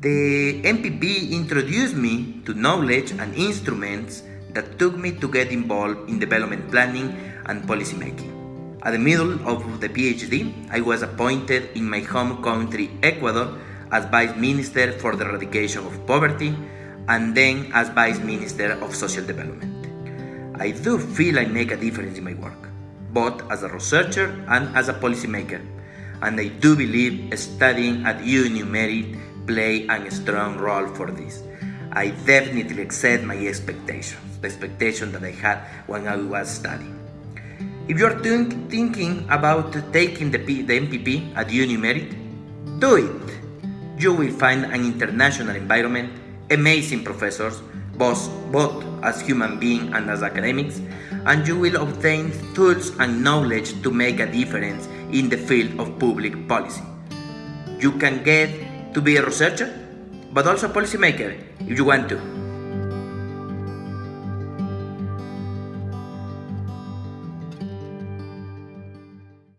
The MPP introduced me to knowledge and instruments that took me to get involved in development planning and policymaking. At the middle of the PhD, I was appointed in my home country, Ecuador, as Vice Minister for the Eradication of Poverty and then as Vice Minister of Social Development. I do feel I make a difference in my work, both as a researcher and as a policymaker, and I do believe studying at UNU-MERIT play a strong role for this. I definitely exceed my expectations, the expectation that I had when I was studying. If you are thinking about taking the, P, the MPP at UNU-MERIT, do it. You will find an international environment, amazing professors, both, both as human beings and as academics, and you will obtain tools and knowledge to make a difference in the field of public policy. You can get to be a researcher, but also a policymaker if you want to.